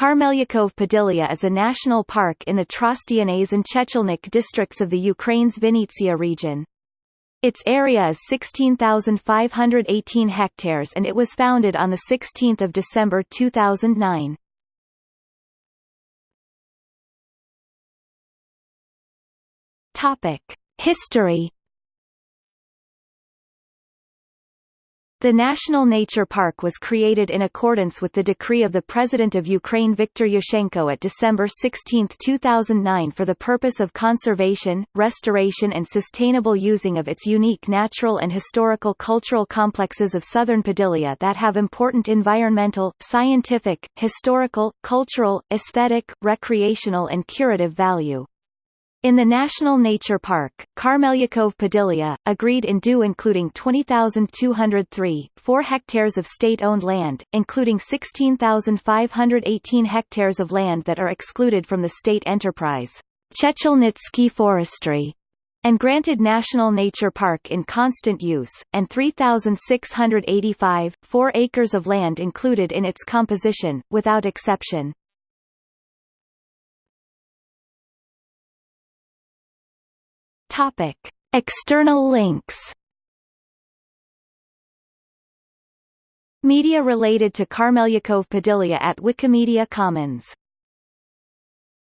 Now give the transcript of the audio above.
Karmeliukove Podillia is a national park in the Trostianets and Chechelnyk districts of the Ukraine's Vinnytsia region. Its area is 16,518 hectares and it was founded on 16 December 2009. Topic. History The National Nature Park was created in accordance with the decree of the President of Ukraine Viktor Yushchenko at December 16, 2009 for the purpose of conservation, restoration and sustainable using of its unique natural and historical cultural complexes of southern Podillia that have important environmental, scientific, historical, cultural, aesthetic, recreational and curative value. In the National Nature Park, Karmeliukove Podillia, agreed in due including 20,203, 4 hectares of state-owned land, including 16,518 hectares of land that are excluded from the state enterprise, Chechelnytsky Forestry, and granted National Nature Park in constant use, and 3,685, 4 acres of land included in its composition, without exception. Topic. External links Media related to Karmeliukove Podillia at Wikimedia Commons